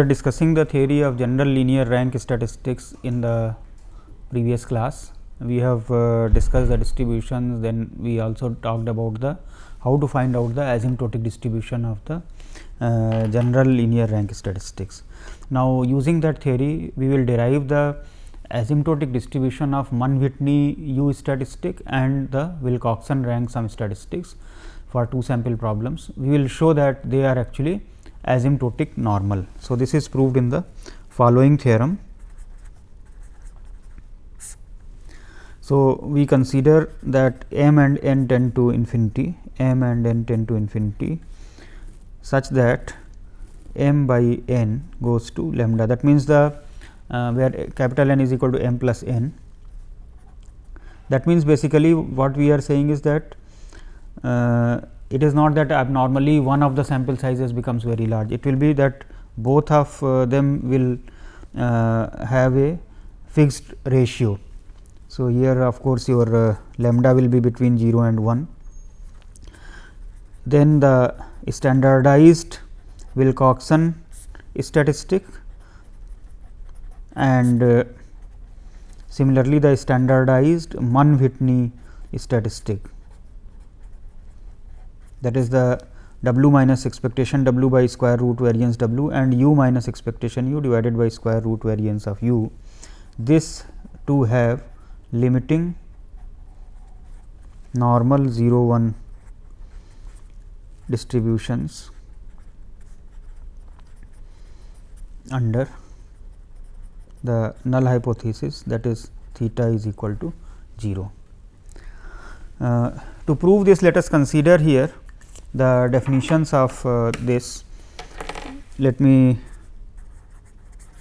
were discussing the theory of general linear rank statistics in the previous class. We have uh, discussed the distributions, then we also talked about the how to find out the asymptotic distribution of the uh, general linear rank statistics. Now, using that theory, we will derive the asymptotic distribution of Mann-Whitney U statistic and the Wilcoxon rank sum statistics for two sample problems. We will show that they are actually asymptotic normal. So, this is proved in the following theorem. So, we consider that m and n tend to infinity, m and n tend to infinity such that m by n goes to lambda. That means, the uh, where capital N is equal to m plus n. That means, basically what we are saying is that uh, it is not that abnormally one of the sample sizes becomes very large. It will be that both of uh, them will uh, have a fixed ratio. So, here of course, your uh, lambda will be between 0 and 1. Then the standardized Wilcoxon statistic and uh, similarly the standardized Mann-Whitney statistic that is the w minus expectation w by square root variance w and u minus expectation u divided by square root variance of u. This to have limiting normal 0 1 distributions under the null hypothesis that is theta is equal to 0. Uh, to prove this let us consider here the definitions of uh, this let me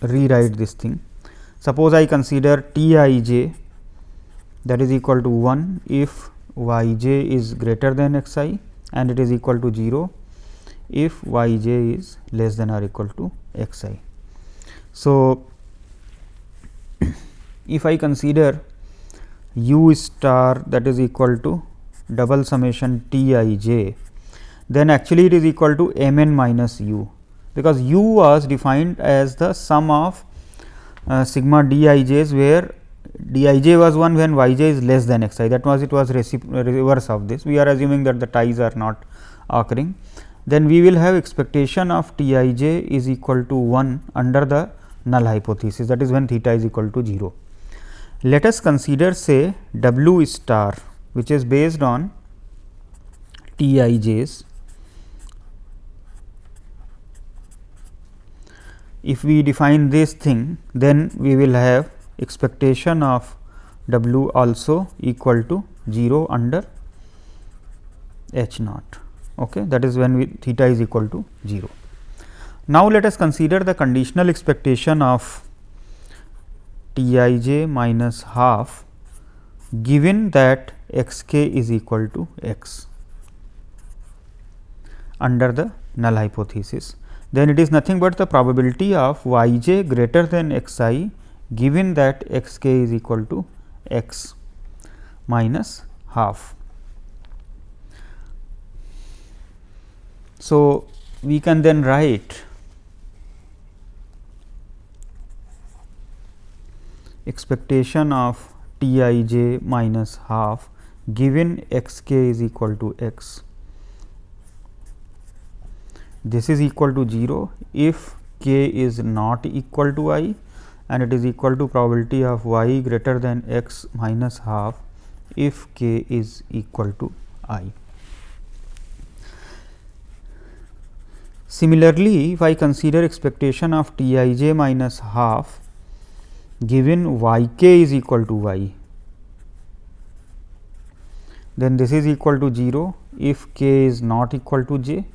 rewrite this thing. Suppose I consider T i j that is equal to 1 if y j is greater than x i and it is equal to 0 if y j is less than or equal to x i. So, if I consider u star that is equal to double summation T i j then actually it is equal to m n minus u, because u was defined as the sum of uh, sigma d i j's where d i j was 1 when y j is less than x i that was it was reverse of this. We are assuming that the ties are not occurring. Then we will have expectation of T i j is equal to 1 under the null hypothesis that is when theta is equal to 0. Let us consider say w star which is based on T i j's if we define this thing then we will have expectation of w also equal to 0 under h naught. Okay that is when we theta is equal to 0 now let us consider the conditional expectation of t i j minus half given that x k is equal to x under the null hypothesis then it is nothing but the probability of y j greater than x i given that x k is equal to x minus half. So, we can then write expectation of t i j minus half given x k is equal to x this is equal to 0 if k is not equal to i and it is equal to probability of y greater than x minus half if k is equal to i. Similarly, if I consider expectation of T i j minus half given y k is equal to y, then this is equal to 0 if k is not equal to j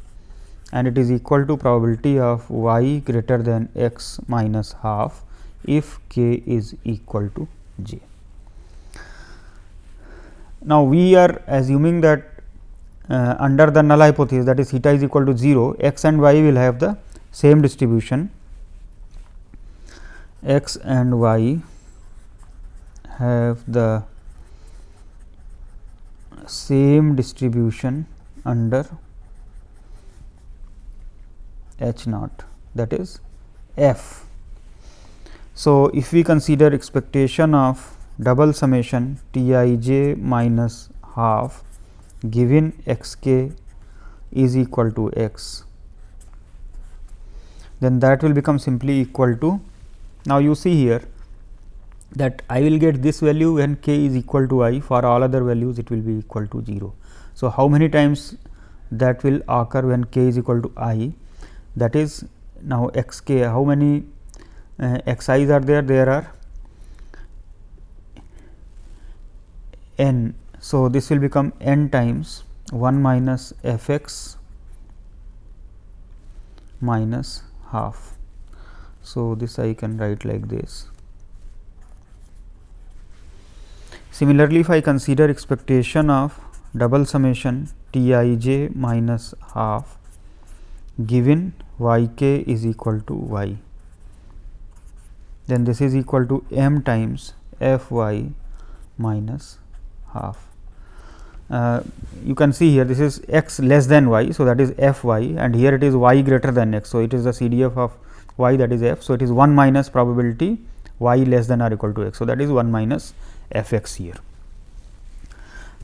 and it is equal to probability of y greater than x minus half if k is equal to j. Now, we are assuming that uh, under the null hypothesis that is theta is equal to 0 x and y will have the same distribution x and y have the same distribution under h naught that is f. So, if we consider expectation of double summation T i j minus half given x k is equal to x, then that will become simply equal to. Now, you see here that I will get this value when k is equal to i for all other values it will be equal to 0. So, how many times that will occur when k is equal to i that is now x k how many uh, x i's are there there are n. So, this will become n times 1 minus f x minus half. So, this I can write like this. Similarly, if I consider expectation of double summation T i j minus half given y k is equal to y, then this is equal to m times f y minus half. Uh, you can see here this is x less than y. So, that is f y and here it is y greater than x. So, it is the CDF of y that is f. So, it is 1 minus probability y less than or equal to x. So, that is 1 minus f x here.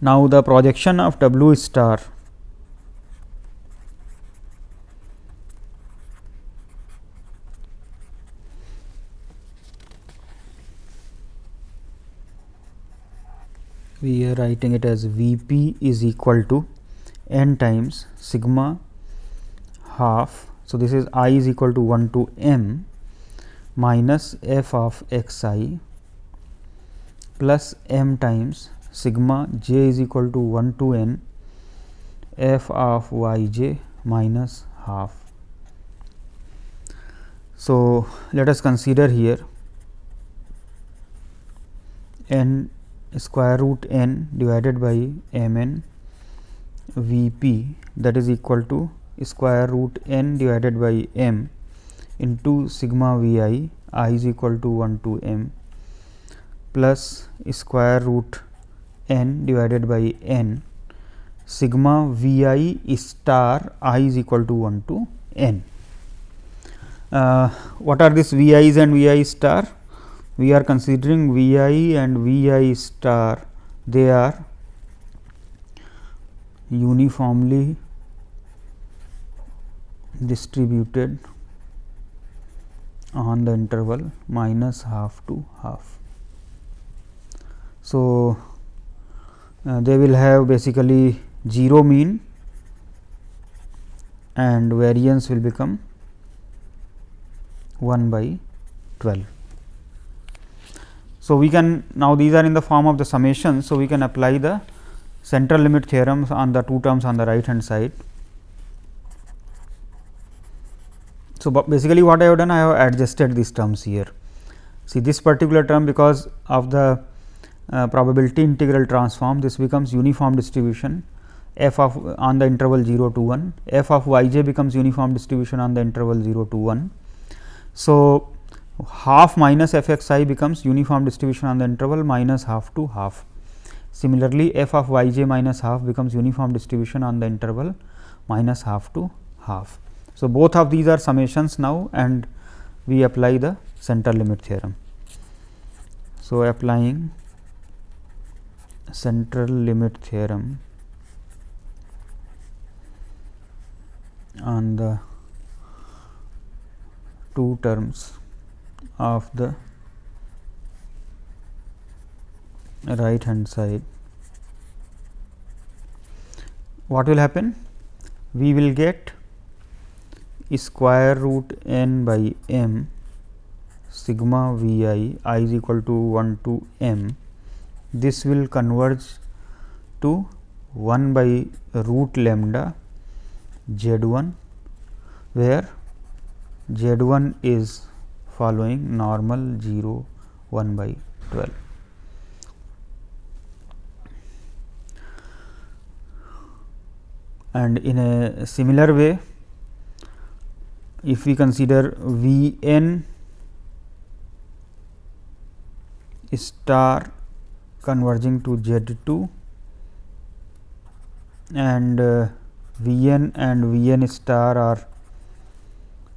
Now, the projection of w star we are writing it as V p is equal to n times sigma half. So, this is i is equal to 1 to m minus f of x i plus m times sigma j is equal to 1 to n f of y j minus half. So, let us consider here n square root n divided by m n V p that is equal to square root n divided by m into sigma V i i is equal to 1 to m plus square root n divided by n sigma V i star i is equal to 1 to n. Uh, what are these V i's and V i star? We are considering V i and V i star they are uniformly distributed on the interval minus half to half. So, uh, they will have basically 0 mean and variance will become 1 by 12. So, we can now these are in the form of the summation. So, we can apply the central limit theorems on the two terms on the right hand side. So, basically what I have done I have adjusted these terms here. See this particular term because of the uh, probability integral transform this becomes uniform distribution f of on the interval 0 to 1 f of y j becomes uniform distribution on the interval 0 to 1. So, half minus f x i becomes uniform distribution on the interval minus half to half. Similarly, f of y j minus half becomes uniform distribution on the interval minus half to half. So, both of these are summations now and we apply the central limit theorem. So, applying central limit theorem on the two terms of the right hand side. What will happen? We will get square root n by m sigma v i i is equal to 1 to m. This will converge to 1 by root lambda z 1 where z 1 is following normal 0 1 by 12. And in a similar way, if we consider V n star converging to Z 2 and uh, V n and V n star are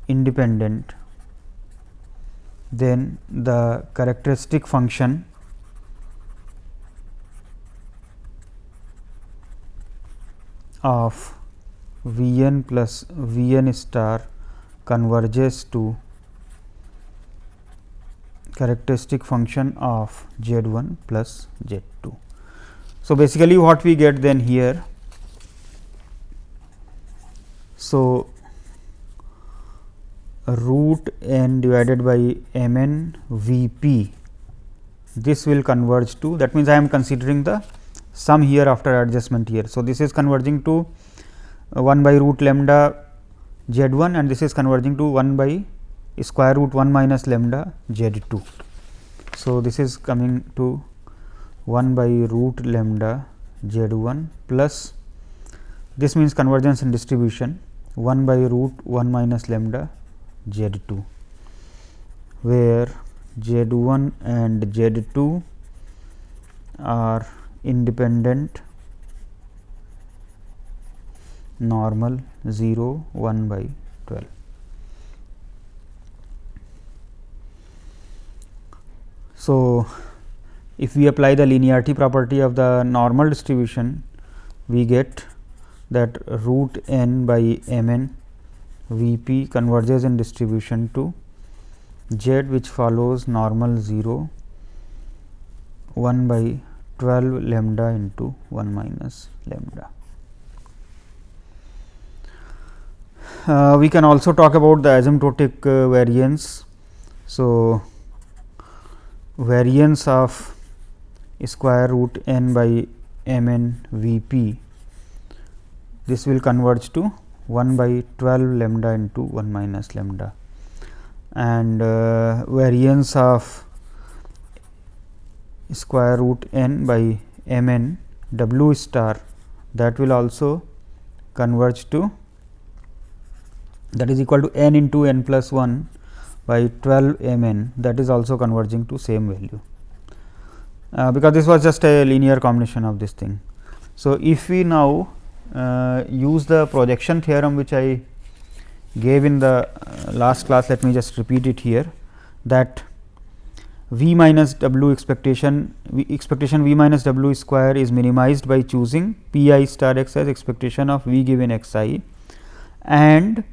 independent then the characteristic function of V n plus V n star converges to characteristic function of z 1 plus z 2. So, basically what we get then here. So, root n divided by m n v p this will converge to that means I am considering the sum here after adjustment here. So, this is converging to 1 by root lambda z 1 and this is converging to 1 by square root 1 minus lambda z 2. So, this is coming to 1 by root lambda z 1 plus this means convergence in distribution 1 by root 1 minus lambda z 2, where z 1 and z 2 are independent normal 0 1 by 12. So, if we apply the linearity property of the normal distribution, we get that root n by m n V p converges in distribution to z which follows normal 0 1 by 12 lambda into 1 minus lambda. Uh, we can also talk about the asymptotic uh, variance. So, variance of square root n by m n v p this will converge to 1 by 12 lambda into 1 minus lambda and uh, variance of square root n by m n w star that will also converge to that is equal to n into n plus 1 by 12 m n that is also converging to same value, uh, because this was just a linear combination of this thing. So, if we now uh, use the projection theorem which I gave in the uh, last class. Let me just repeat it here that v minus w expectation v expectation v minus w square is minimized by choosing p i star x as expectation of v given x i. And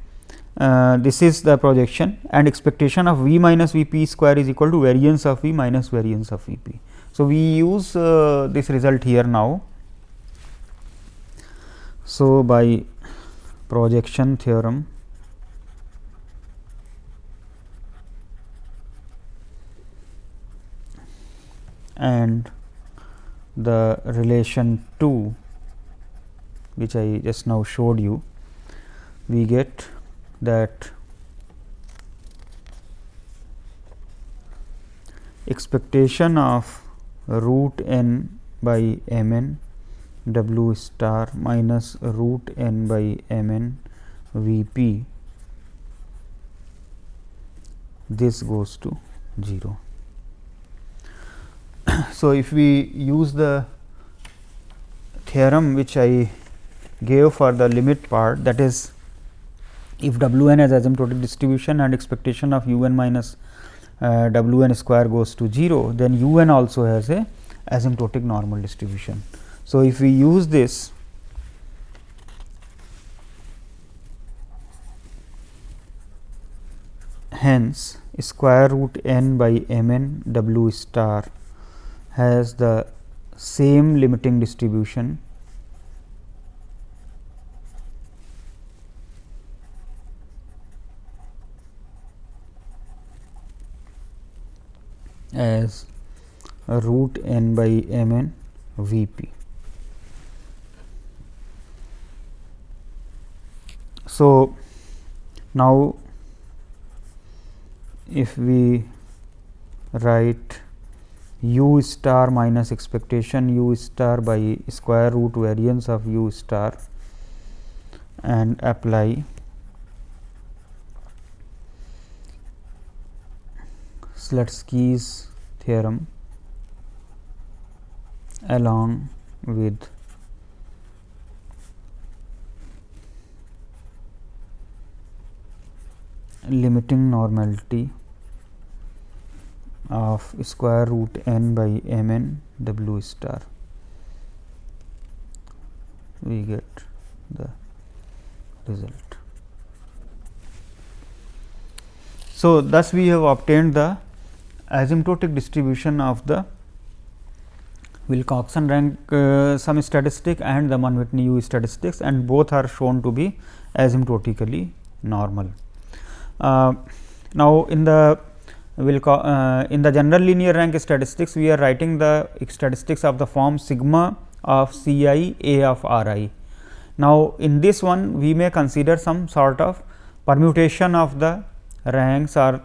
uh, this is the projection and expectation of v minus v p square is equal to variance of v minus variance of v p. So, we use uh, this result here now so, by projection theorem and the relation 2 which I just now showed you, we get that expectation of root n by m n w star minus root n by m n v p this goes to 0. so, if we use the theorem which I gave for the limit part that is if w n has asymptotic distribution and expectation of u n minus uh, w n square goes to 0, then u n also has a asymptotic normal distribution. So, if we use this hence square root n by m n w star has the same limiting distribution as root n by m n v p. So, now if we write u star minus expectation u star by square root variance of u star and apply Slutsky's theorem along with limiting normality of square root n by m n w star we get the result. So, thus we have obtained the asymptotic distribution of the Wilcoxon rank uh, sum statistic and the Mann Whitney U statistics and both are shown to be asymptotically normal. Uh, now, in the Wilco uh, in the general linear rank statistics we are writing the statistics of the form sigma of C i a of r i. Now, in this one we may consider some sort of permutation of the ranks or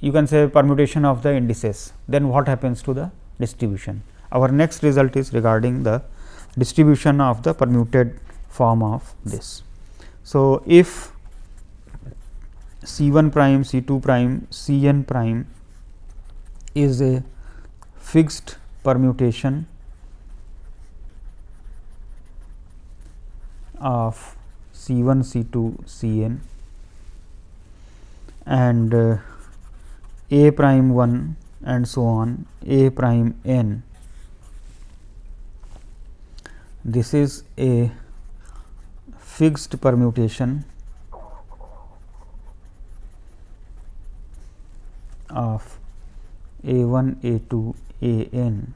you can say permutation of the indices, then what happens to the distribution. Our next result is regarding the distribution of the permuted form of this. So, if C 1 prime, C 2 prime, C n prime is a fixed permutation of C 1, C 2, C n and uh, A prime 1 and so on A prime n. This is a fixed permutation of A 1, A 2, A n,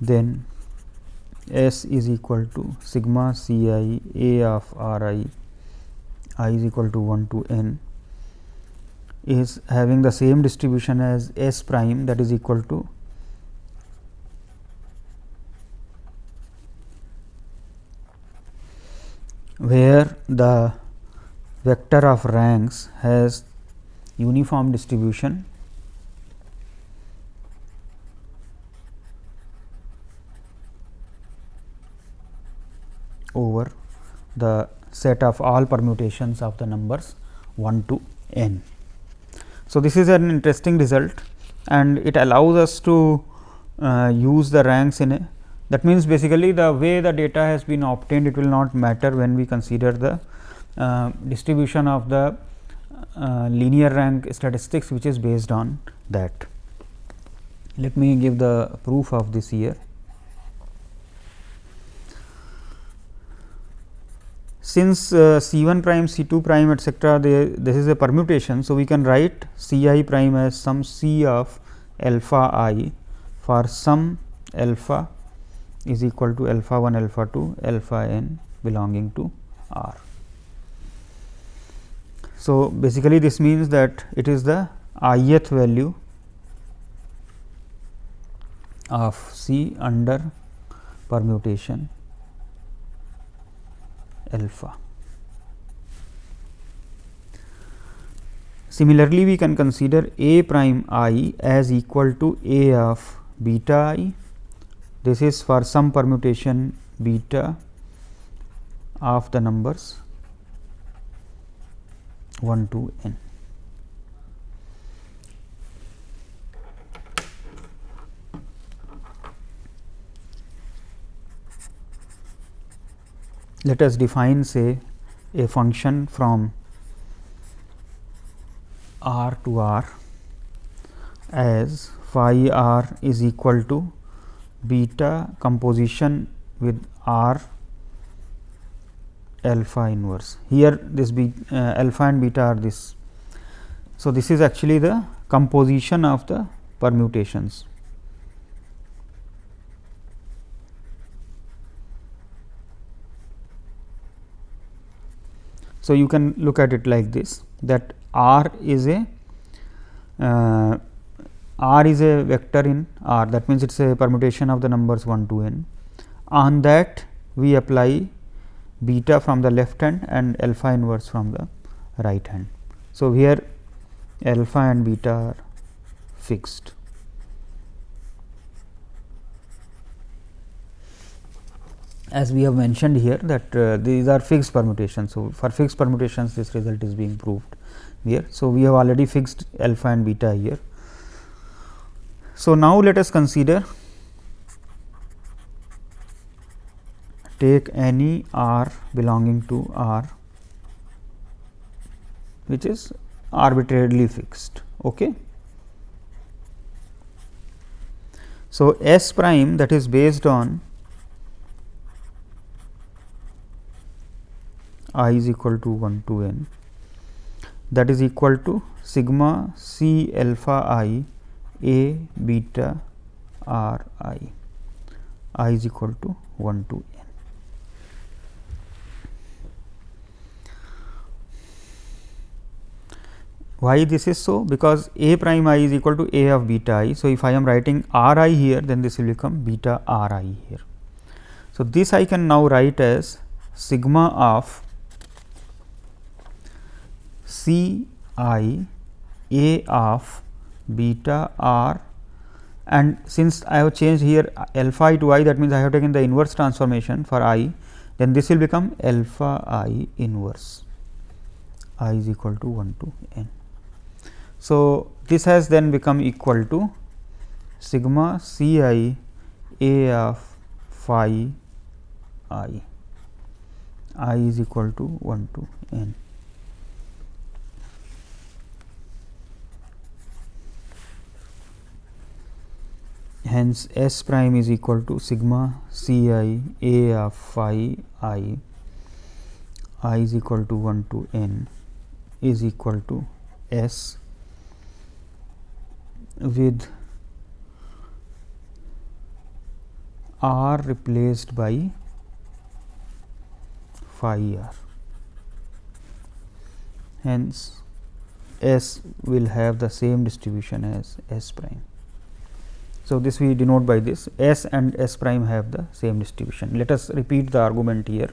then S is equal to sigma C i A of R i i is equal to 1 to n. Is having the same distribution as S prime that is equal to where the vector of ranks has uniform distribution over the set of all permutations of the numbers 1 to n. So, this is an interesting result and it allows us to uh, use the ranks in a that means basically the way the data has been obtained it will not matter when we consider the uh, distribution of the uh, linear rank statistics which is based on that. Let me give the proof of this here. Since uh, C 1 prime, C 2 prime etcetera, this is a permutation. So, we can write C i prime as some C of alpha i for some alpha is equal to alpha 1, alpha 2, alpha n belonging to R. So, basically this means that it is the ith value of C under permutation alpha. Similarly, we can consider A prime i as equal to A of beta i. This is for some permutation beta of the numbers 1 to n. Let us define say a function from r to r as phi r is equal to beta composition with r alpha inverse. Here this be uh, alpha and beta are this. So, this is actually the composition of the permutations. So, you can look at it like this that R is a uh, R is a vector in R that means, it is a permutation of the numbers 1 to n. On that we apply beta from the left hand and alpha inverse from the right hand. So, here alpha and beta are fixed. As we have mentioned here that uh, these are fixed permutations. So, for fixed permutations this result is being proved here. So, we have already fixed alpha and beta here. So, now let us consider take any r belonging to R which is arbitrarily fixed. Okay. So, S prime that is based on i is equal to 1 to n that is equal to sigma c alpha i a beta r i i is equal to 1 to Why this is so? Because a prime i is equal to a of beta i. So, if I am writing r i here then this will become beta r i here. So, this I can now write as sigma of C i a of beta r and since I have changed here alpha i to i that means, I have taken the inverse transformation for i then this will become alpha i inverse i is equal to 1 to n. So, this has then become equal to sigma c i a of phi i i is equal to 1 to n. hence S prime is equal to sigma C i A of phi i i is equal to 1 to n is equal to S with r replaced by phi r. Hence, S will have the same distribution as S prime. So, this we denote by this S and S prime have the same distribution. Let us repeat the argument here.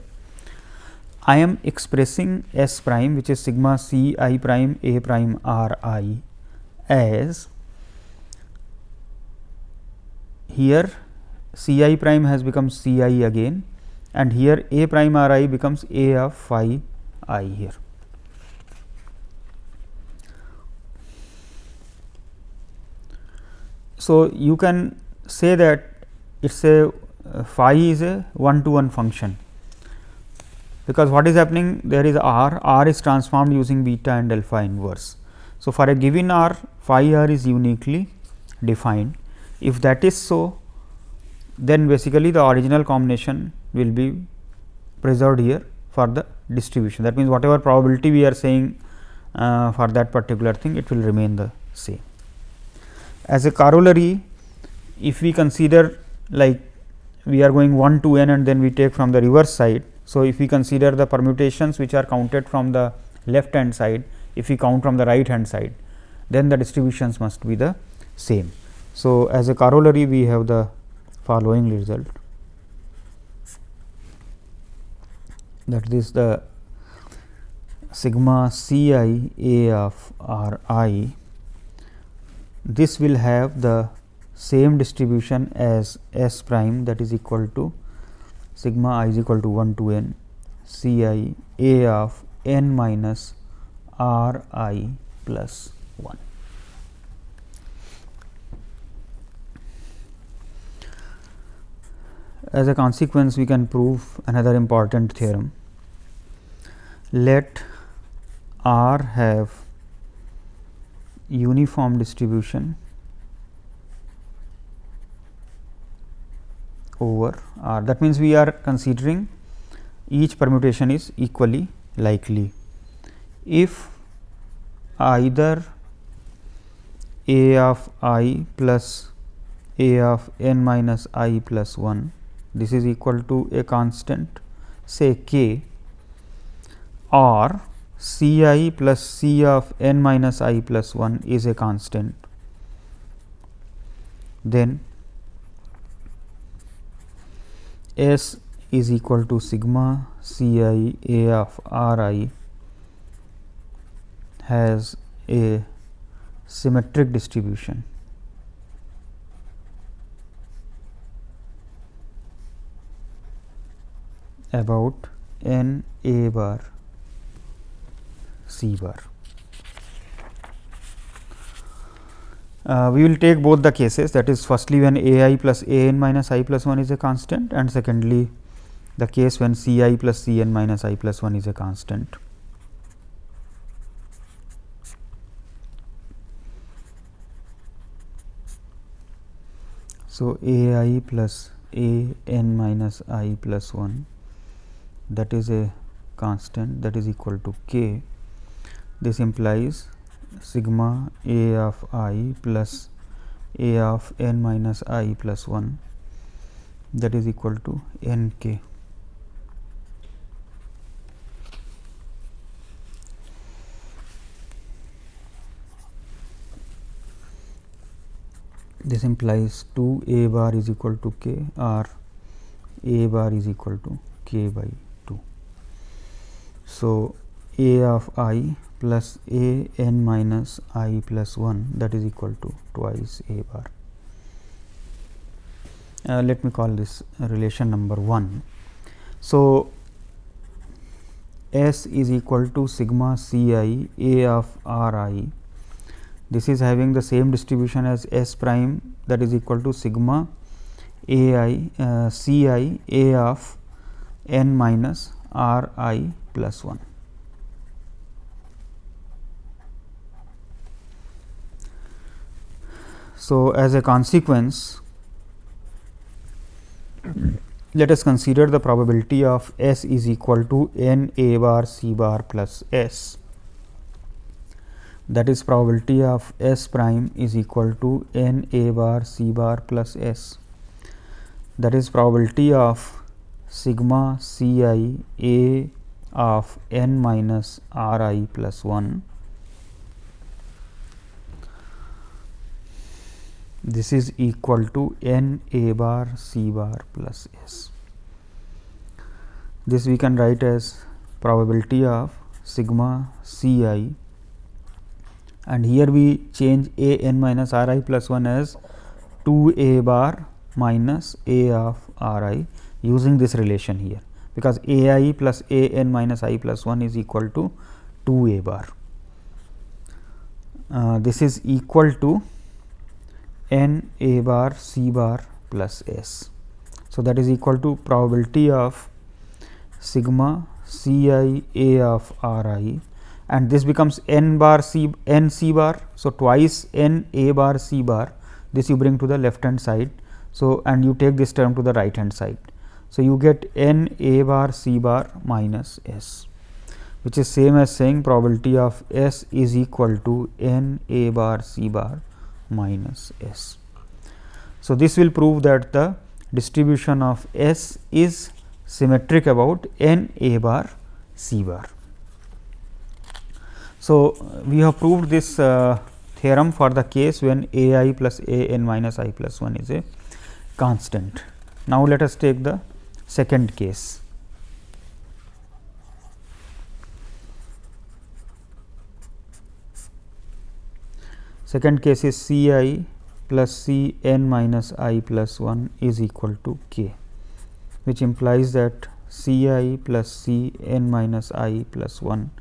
I am expressing S prime which is sigma C i prime A prime R i as here C i prime has become C i again and here A prime R i becomes A of phi i here. So, you can say that it is a uh, phi is a one to one function, because what is happening there is r, r is transformed using beta and alpha inverse. So, for a given r phi r is uniquely defined. If that is so, then basically the original combination will be preserved here for the distribution. That means, whatever probability we are saying uh, for that particular thing, it will remain the same. As a corollary, if we consider like we are going 1 to n and then we take from the reverse side. So, if we consider the permutations which are counted from the left hand side, if we count from the right hand side, then the distributions must be the same. So, as a corollary we have the following result. That is the sigma c i a of r i. This will have the same distribution as S prime that is equal to sigma i is equal to 1 to n C i a of n minus r i plus 1. As a consequence, we can prove another important theorem. Let R have uniform distribution over R. That means, we are considering each permutation is equally likely. If either a of i plus a of n minus i plus 1 this is equal to a constant say k or C i plus C of n minus i plus 1 is a constant, then S is equal to sigma C i a of R i has a symmetric distribution. About n a bar C bar. Uh, we will take both the cases that is firstly when a i plus a n minus i plus 1 is a constant and secondly the case when c i plus c n minus i plus 1 is a constant. So, a i plus a n minus i plus 1 that is a constant that is equal to k. This implies sigma a of i plus a of n minus i plus 1 that is equal to n k. This implies 2 a bar is equal to k or a bar is equal to k by 2. So, a of i plus a n minus i plus 1 that is equal to twice a bar. Uh, let me call this relation number 1. So, S is equal to sigma C i a of r i this is having the same distribution as S prime that is equal to sigma a i uh, C i a of n minus r i plus 1. So, as a consequence let us consider the probability of S is equal to n a bar c bar plus S. That is probability of S prime is equal to n a bar c bar plus S. That is probability of sigma c i a of n minus r i plus 1 this is equal to n a bar c bar plus s. This we can write as probability of sigma c i and here we change a n minus r i plus 1 as 2 a bar minus a of r i using this relation here because a i plus a n minus i plus 1 is equal to 2 a bar. Uh, this is equal to n a bar c bar plus s. So, that is equal to probability of sigma c i a of r i and this becomes n bar c n c bar. So, twice n a bar c bar this you bring to the left hand side. So, and you take this term to the right hand side. So, you get n a bar c bar minus s which is same as saying probability of s is equal to n a bar c bar minus s. So, this will prove that the distribution of S is symmetric about n a bar c bar. So, we have proved this uh, theorem for the case when a i plus a n minus i plus 1 is a constant. Now, let us take the second case. Second case is C i plus C n minus i plus 1 is equal to k, which implies that C i plus C n minus i plus 1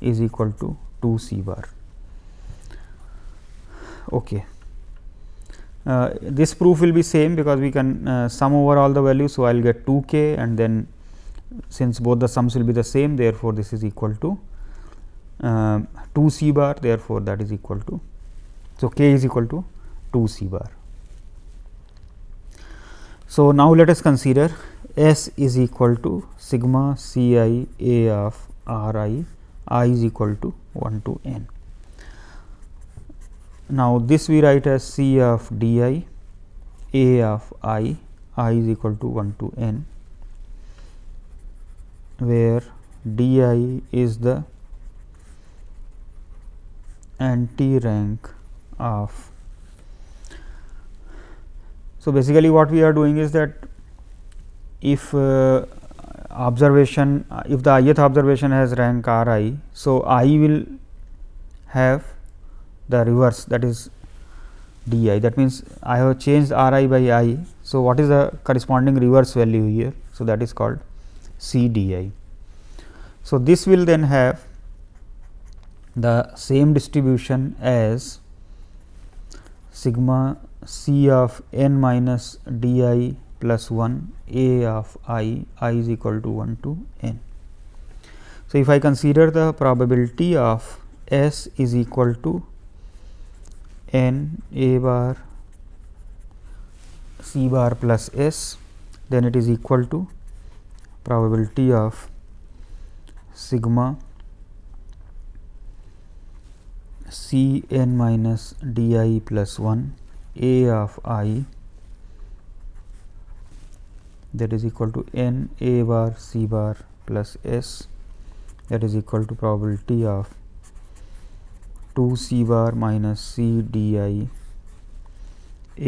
is equal to 2 C bar. Okay. Uh, this proof will be same because we can uh, sum over all the values. So, I will get 2 k and then since both the sums will be the same therefore, this is equal to uh, 2 C bar therefore, that is equal to so, k is equal to 2 c bar. So, now let us consider S is equal to sigma c i a of r i, i is equal to 1 to n. Now, this we write as c of d i, a of i, i is equal to 1 to n, where d i is the anti rank of. So, basically what we are doing is that if uh, observation if the ith observation has rank r i. So, i will have the reverse that is d i that means, I have changed r i by i. So, what is the corresponding reverse value here? So, that is called c d i. So, this will then have the same distribution as sigma c of n minus d i plus 1 a of i i is equal to 1 to n. So, if I consider the probability of s is equal to n a bar c bar plus s then it is equal to probability of sigma c n minus d i plus 1 a of i that is equal to n a bar c bar plus s that is equal to probability of 2 c bar minus c d i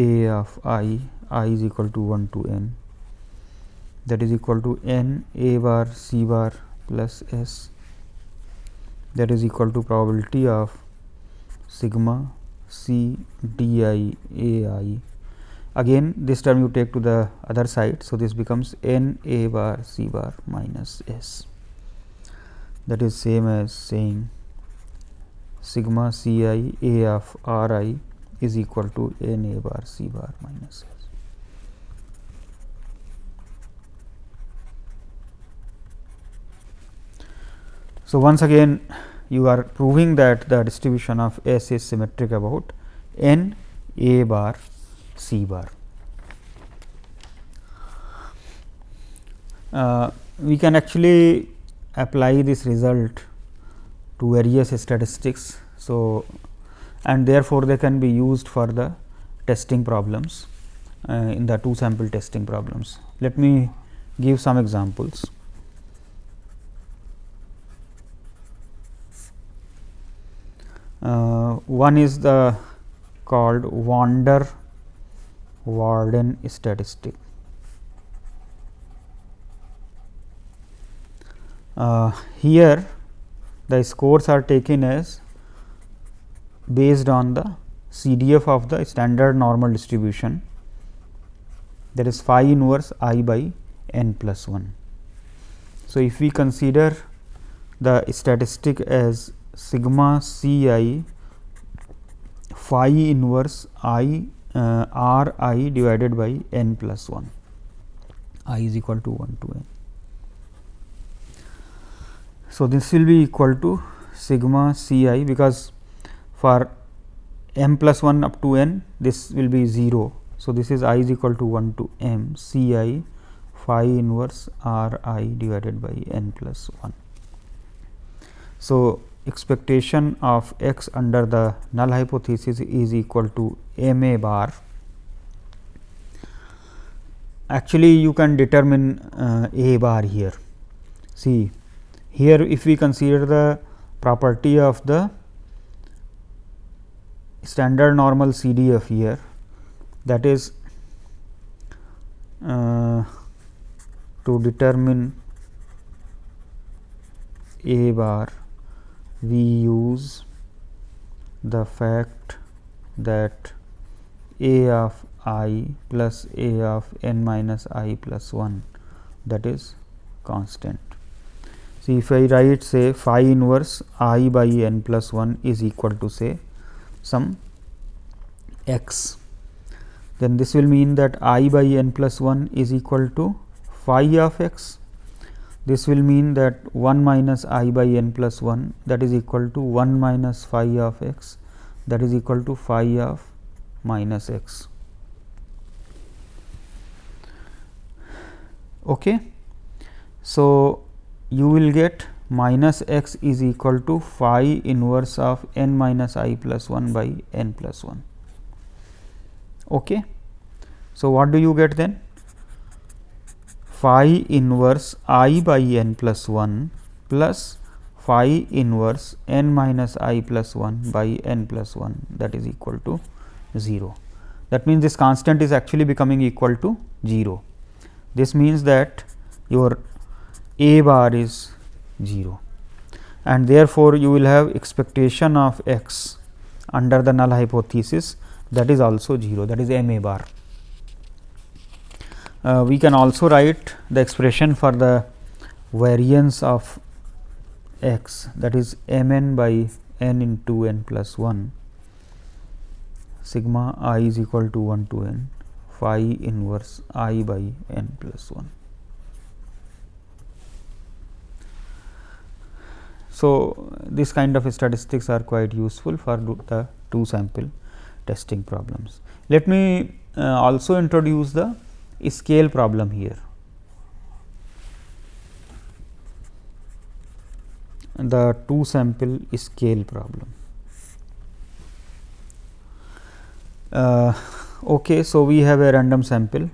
a of i i is equal to 1 to n. That is equal to n a bar c bar plus s. That is equal to probability of sigma c d i a i. Again this term you take to the other side. So, this becomes n a bar c bar minus s. That is same as saying sigma c i a of r i is equal to n a bar c bar minus s. So, once again you are proving that the distribution of S is symmetric about n a bar c bar. Uh, we can actually apply this result to various statistics. So, and therefore, they can be used for the testing problems uh, in the two sample testing problems. Let me give some examples. Uh, one is the called Wander Warden statistic. Uh, here the scores are taken as based on the CDF of the standard normal distribution that is phi inverse i by n plus 1. So, if we consider the statistic as sigma c i phi inverse i uh, r i divided by n plus 1 i is equal to 1 to n. So, this will be equal to sigma c i because for m plus 1 up to n this will be 0. So, this is i is equal to 1 to m c i phi inverse r i divided by n plus 1. So, expectation of x under the null hypothesis is equal to m a bar. Actually, you can determine uh, a bar here. See, here if we consider the property of the standard normal CDF here that is uh, to determine a bar we use the fact that a of i plus a of n minus i plus 1 that is constant. See if I write say phi inverse i by n plus 1 is equal to say some x then this will mean that i by n plus 1 is equal to phi of x this will mean that 1 minus i by n plus 1 that is equal to 1 minus phi of x that is equal to phi of minus x. Okay. So, you will get minus x is equal to phi inverse of n minus i plus 1 by n plus 1. Okay. So, what do you get then? phi inverse i by n plus 1 plus phi inverse n minus i plus 1 by n plus 1 that is equal to 0. That means, this constant is actually becoming equal to 0. This means that your a bar is 0 and therefore, you will have expectation of x under the null hypothesis. That is also 0 that is m a bar. Uh, we can also write the expression for the variance of x. That is m n by n into n plus 1 sigma i is equal to 1 to n. Phi inverse i by n plus 1. So, this kind of statistics are quite useful for the two sample testing problems. Let me uh, also introduce the scale problem here. The two sample scale problem. Uh, okay, so we have a random sample.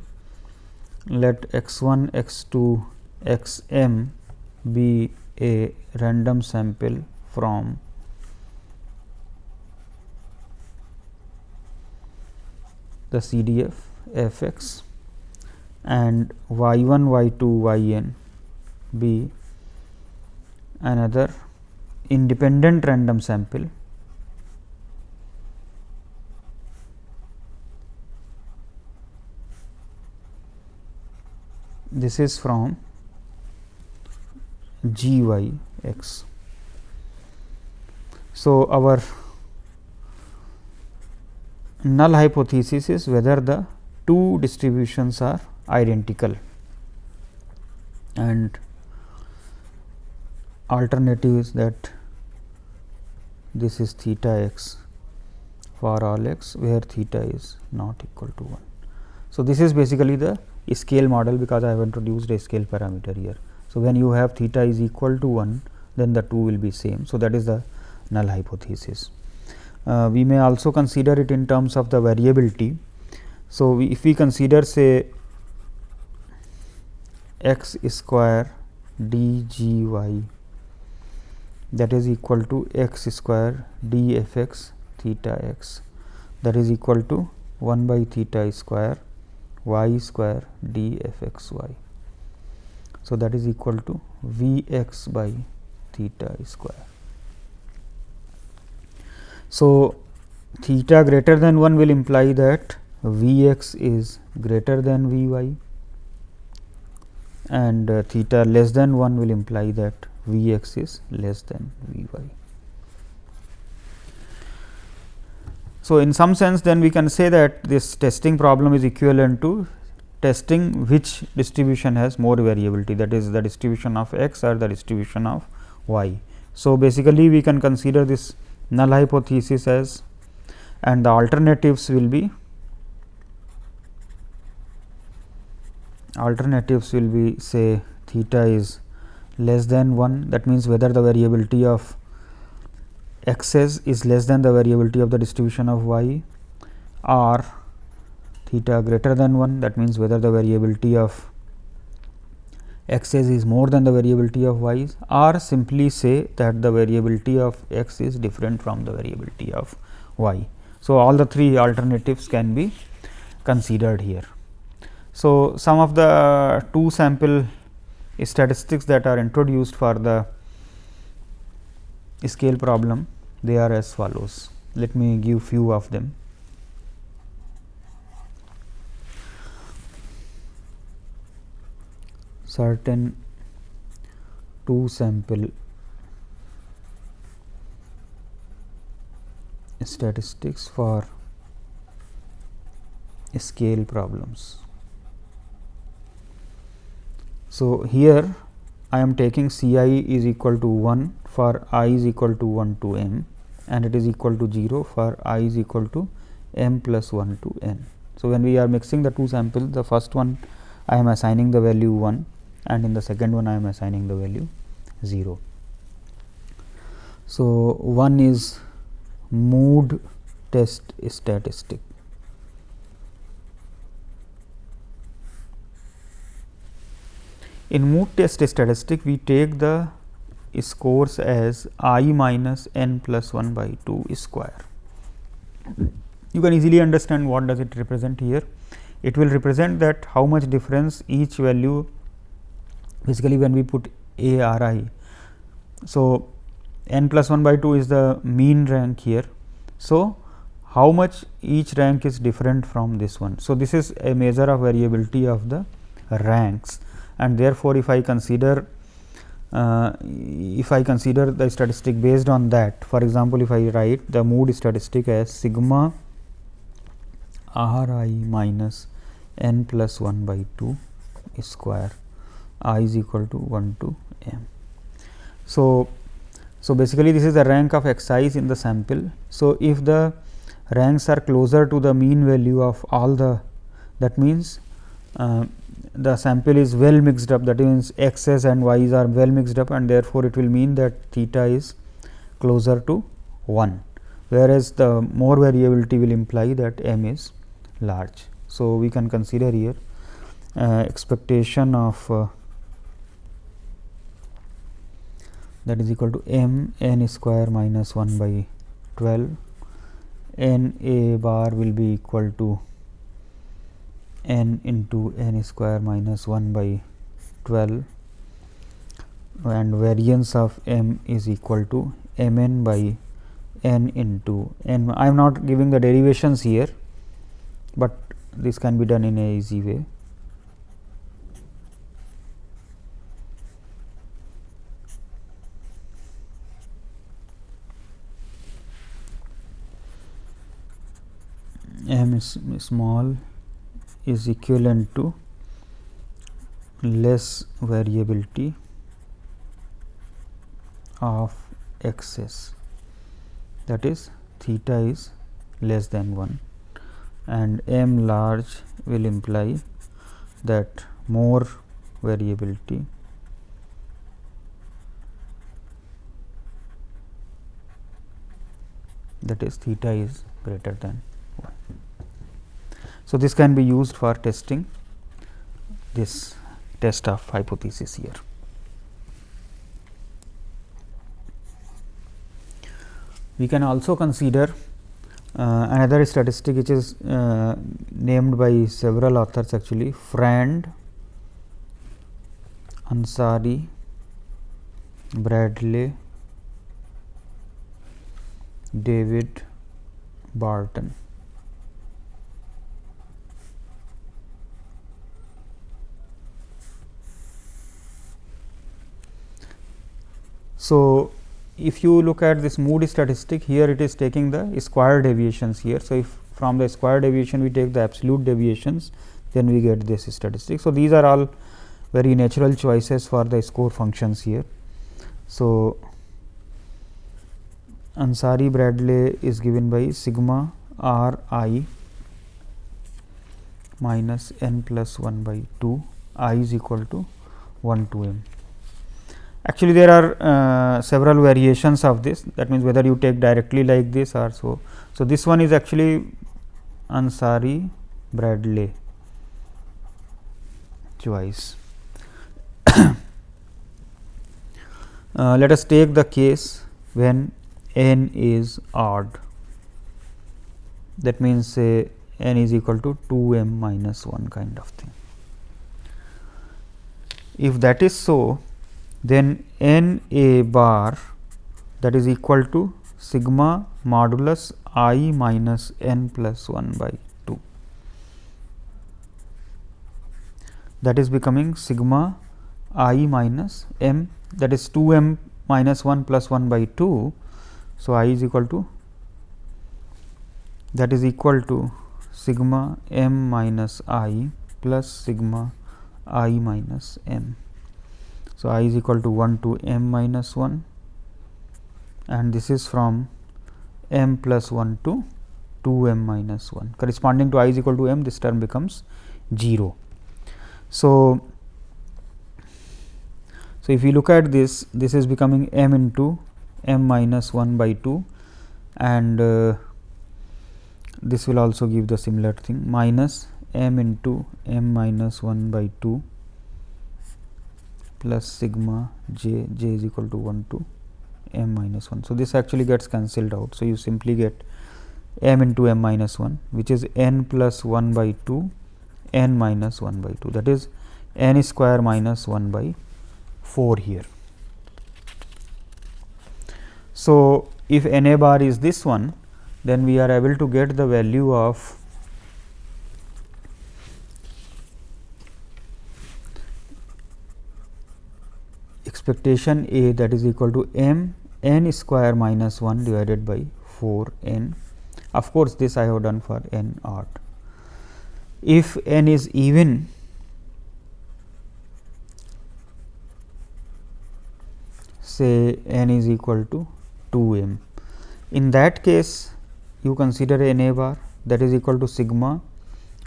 Let x 1, x 2, x m be a random sample from the CDF f x and y 1 y 2 y n be another independent random sample this is from g y x. So, our null hypothesis is whether the two distributions are identical and alternative is that this is theta x for all x where theta is not equal to 1. So, this is basically the scale model because I have introduced a scale parameter here. So, when you have theta is equal to 1 then the two will be same. So, that is the null hypothesis. Uh, we may also consider it in terms of the variability. So, we, if we consider say x square d g y that is equal to x square d f x theta x that is equal to 1 by theta square y square d f x y. So, that is equal to V x by theta square. So, theta greater than 1 will imply that V x is greater than V y and uh, theta less than 1 will imply that V x is less than V y. So, in some sense then we can say that this testing problem is equivalent to testing which distribution has more variability that is the distribution of x or the distribution of y. So, basically we can consider this null hypothesis as and the alternatives will be alternatives will be say theta is less than 1 that means whether the variability of x's is less than the variability of the distribution of y or theta greater than 1 that means whether the variability of x is more than the variability of y is or simply say that the variability of x is different from the variability of y. So, all the three alternatives can be considered here. So, some of the two sample statistics that are introduced for the scale problem they are as follows. Let me give few of them. Certain two sample statistics for scale problems. So, here I am taking C i is equal to 1 for i is equal to 1 to m and it is equal to 0 for i is equal to m plus 1 to n. So, when we are mixing the two samples the first one I am assigning the value 1 and in the second one I am assigning the value 0. So, one is mood test statistic. In mood test statistic, we take the scores as i minus n plus 1 by 2 square. You can easily understand what does it represent here. It will represent that how much difference each value basically when we put a r i. So, n plus 1 by 2 is the mean rank here. So, how much each rank is different from this one. So, this is a measure of variability of the ranks and therefore, if I consider uh, if I consider the statistic based on that for example, if I write the mood statistic as sigma r i minus n plus 1 by 2 square i is equal to 1 to m. So, so basically this is the rank of x i's in the sample. So, if the ranks are closer to the mean value of all the that means uh, the sample is well mixed up that means x's and y's are well mixed up and therefore, it will mean that theta is closer to 1 whereas, the more variability will imply that m is large. So, we can consider here uh, expectation of uh, that is equal to m n square minus 1 by 12 n a bar will be equal to n into n square minus 1 by 12 and variance of m is equal to m n by n into n. I am not giving the derivations here, but this can be done in a easy way. M is small is equivalent to less variability of x's that is theta is less than 1 and m large will imply that more variability that is theta is greater than 1. So, this can be used for testing this test of hypothesis here. We can also consider uh, another statistic which is uh, named by several authors actually Freund, Ansari, Bradley, David, Barton. So, if you look at this mood statistic here it is taking the square deviations here. So, if from the square deviation we take the absolute deviations then we get this statistic. So, these are all very natural choices for the score functions here. So, Ansari Bradley is given by sigma r i minus n plus 1 by 2 i is equal to 1 to m. Actually, there are uh, several variations of this that means, whether you take directly like this or so. So, this one is actually Ansari Bradley choice. uh, let us take the case when n is odd that means say n is equal to 2 m minus 1 kind of thing. If that is so, then n a bar that is equal to sigma modulus i minus n plus 1 by 2 that is becoming sigma i minus m that is 2 m minus 1 plus 1 by 2. So, i is equal to that is equal to sigma m minus i plus sigma i minus m. So, i is equal to 1 to m minus 1 and this is from m plus 1 to 2 m minus 1 corresponding to i is equal to m this term becomes 0. So, so if you look at this this is becoming m into m minus 1 by 2 and uh, this will also give the similar thing minus m into m minus 1 by 2 plus sigma j j is equal to 1 to m minus 1. So, this actually gets cancelled out. So, you simply get m into m minus 1 which is n plus 1 by 2 n minus 1 by 2 that is n square minus 1 by 4 here. So, if n a bar is this one then we are able to get the value of expectation A that is equal to m n square minus 1 divided by 4 n. Of course, this I have done for n odd. If n is even, say n is equal to 2 m. In that case, you consider n a bar that is equal to sigma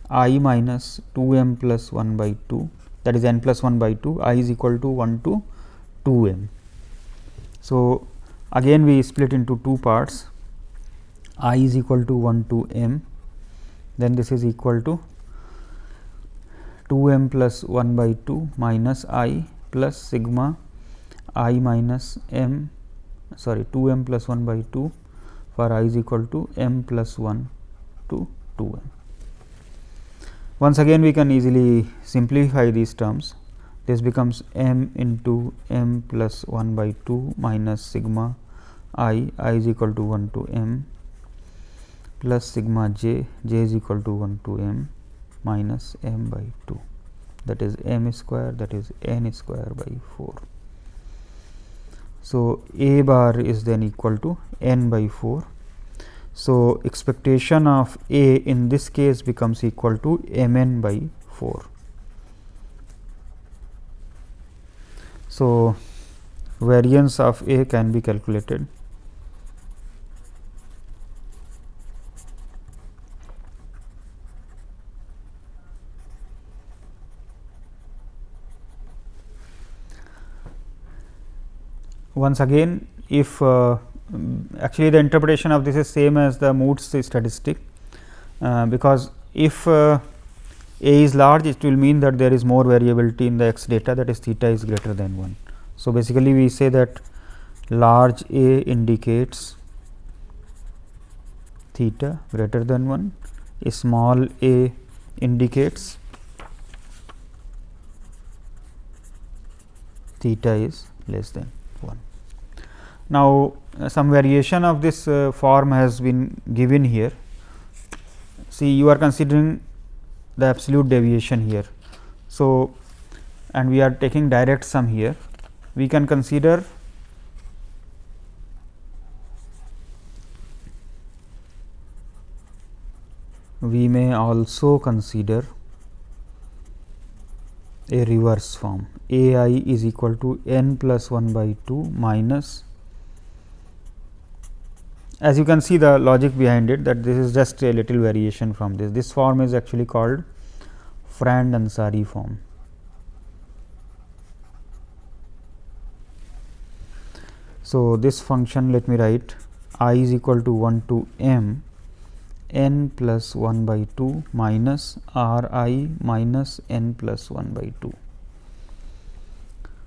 i minus 2 m plus 1 by 2 that is n plus 1 by 2 i is equal to 1 to 2 m. So, again we split into two parts i is equal to 1 to m then this is equal to 2 m plus 1 by 2 minus i plus sigma i minus m sorry 2 m plus 1 by 2 for i is equal to m plus 1 to 2 m. Once again we can easily simplify these terms this becomes m into m plus 1 by 2 minus sigma i i is equal to 1 to m plus sigma j j is equal to 1 to m minus m by 2 that is m square that is n square by 4. So, a bar is then equal to n by 4. So, expectation of a in this case becomes equal to m n by 4. So, variance of a can be calculated. Once again if uh, actually the interpretation of this is same as the Moods statistic, uh, because if uh, a is large it will mean that there is more variability in the x data that is theta is greater than 1. So, basically we say that large a indicates theta greater than 1, a small a indicates theta is less than 1. Now, uh, some variation of this uh, form has been given here. See you are considering the absolute deviation here. So, and we are taking direct sum here. We can consider we may also consider a reverse form a i is equal to n plus 1 by 2 minus as you can see the logic behind it that this is just a little variation from this. This form is actually called Freund Ansari form. So, this function let me write i is equal to 1 to m n plus 1 by 2 minus r i minus n plus 1 by 2.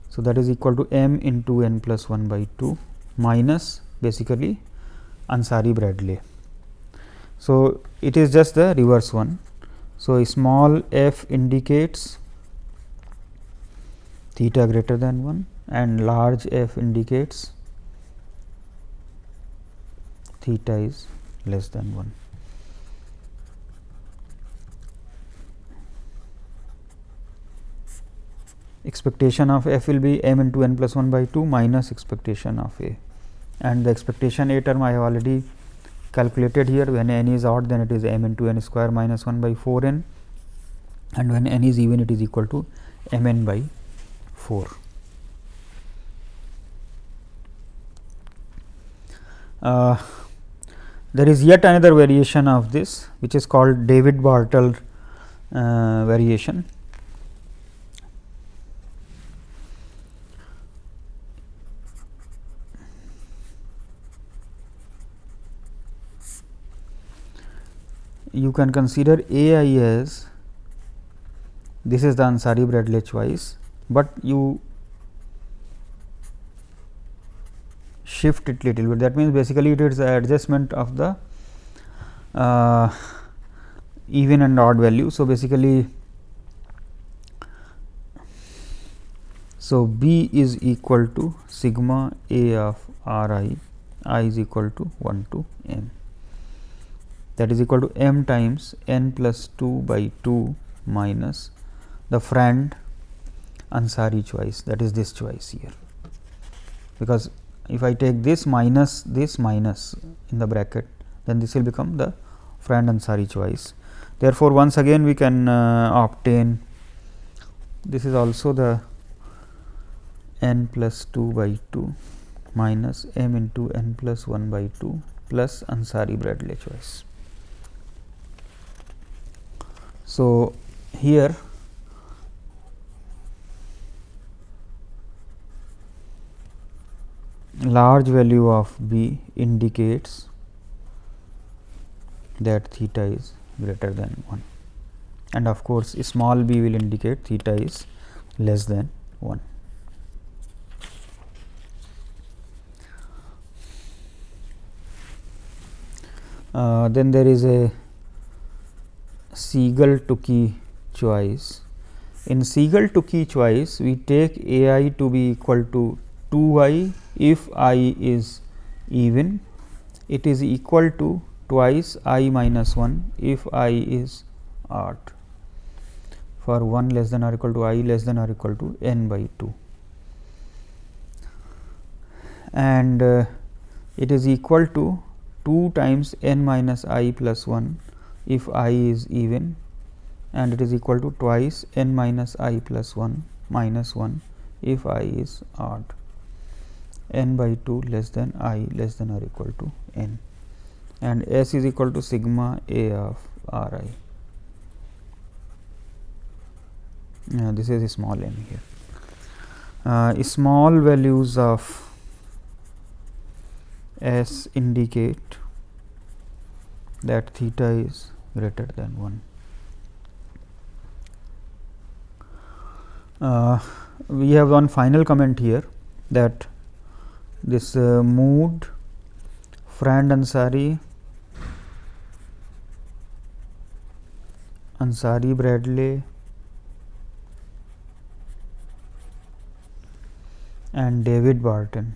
So, that is equal to m into n plus 1 by 2 minus basically Ansari Bradley. So, it is just the reverse one. So, small f indicates theta greater than 1 and large f indicates theta is less than 1. Expectation of f will be m into n plus 1 by 2 minus expectation of a and the expectation A term I have already calculated here. When n is odd then it is m into n square minus 1 by 4 n. And when n is even it is equal to m n by 4. Uh, there is yet another variation of this which is called David Barton uh, variation you can consider A i as this is the Ansari Bradley choice, but you shift it little bit that means basically it is adjustment of the uh, even and odd value. So, basically so B is equal to sigma A of R i i is equal to 1 to m that is equal to m times n plus 2 by 2 minus the Freund Ansari choice that is this choice here. Because if I take this minus this minus in the bracket then this will become the Freund Ansari choice. Therefore, once again we can uh, obtain this is also the n plus 2 by 2 minus m into n plus 1 by 2 plus Ansari Bradley choice. So, here large value of b indicates that theta is greater than 1 and of course, small b will indicate theta is less than 1. Uh, then there is a Siegel-Tukey choice. In Siegel-Tukey choice, we take a i to be equal to 2 i if i is even, it is equal to twice i minus 1 if i is odd. For 1 less than or equal to i less than or equal to n by 2 and uh, it is equal to 2 times n minus i plus 1 if i is even and it is equal to twice n minus i plus 1 minus 1 if i is odd n by 2 less than i less than or equal to n and s is equal to sigma a of r i. uh, this is small n here. Uh, small values of s indicate that theta is greater than 1. Uh, we have one final comment here that this uh, Mood, Freund Ansari, Ansari Bradley, and David Barton.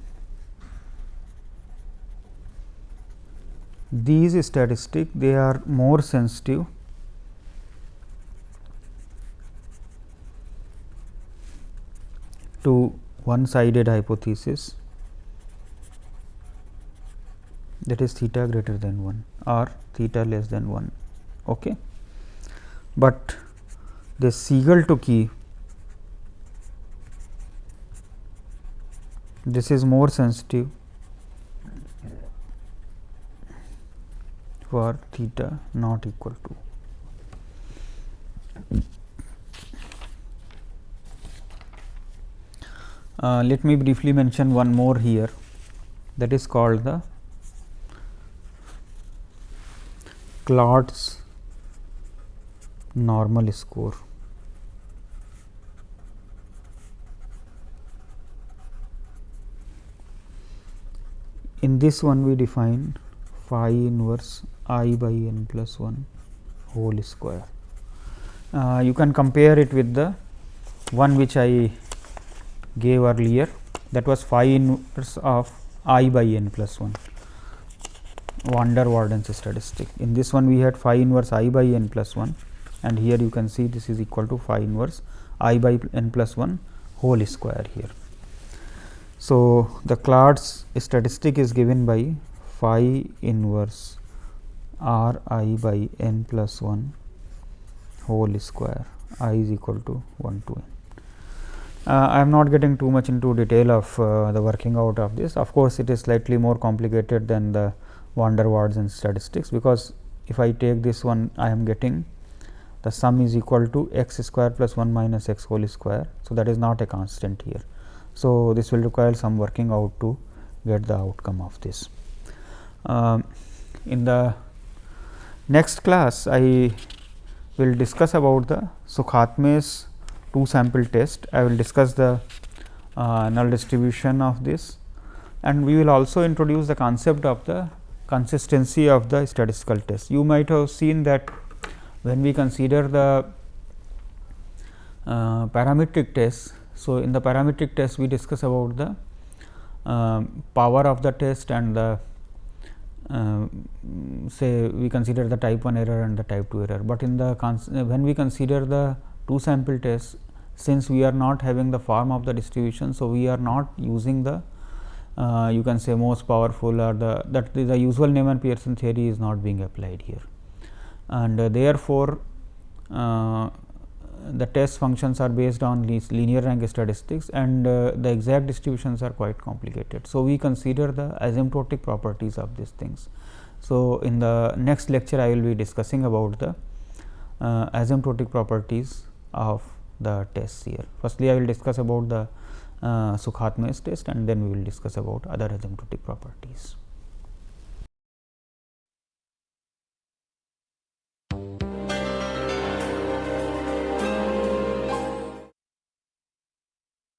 These statistics they are more sensitive to one sided hypothesis that is theta greater than 1 or theta less than 1. Okay. But the Siegel-Tukey this is more sensitive for theta not equal to. Uh, let me briefly mention one more here that is called the Klotz normal score. in this one we define phi inverse i by n plus 1 whole square. Uh, you can compare it with the one which I gave earlier that was phi inverse of i by n plus 1 van der Waerden statistic. In this one we had phi inverse i by n plus 1 and here you can see this is equal to phi inverse i by n plus 1 whole square here. So, the Klotz statistic is given by phi inverse r i by n plus 1 whole square i is equal to 1 to n. Uh, I am not getting too much into detail of uh, the working out of this. Of course, it is slightly more complicated than the van der Waerden statistics, because if I take this one I am getting the sum is equal to x square plus 1 minus x whole square. So, that is not a constant here. So, this will require some working out to get the outcome of this. Um, in the next class, I will discuss about the Sukhatme's two sample test. I will discuss the uh, null distribution of this and we will also introduce the concept of the consistency of the statistical test. You might have seen that when we consider the uh, parametric test so, in the parametric test we discuss about the uh, power of the test and the uh, say we consider the type 1 error and the type 2 error, but in the when we consider the two sample test since we are not having the form of the distribution. So, we are not using the uh, you can say most powerful or the that the usual Neyman Pearson theory is not being applied here and uh, therefore, uh, the test functions are based on these linear rank statistics and uh, the exact distributions are quite complicated. So, we consider the asymptotic properties of these things. So, in the next lecture I will be discussing about the uh, asymptotic properties of the tests here. Firstly, I will discuss about the uh, Sukhatme's test and then we will discuss about other asymptotic properties.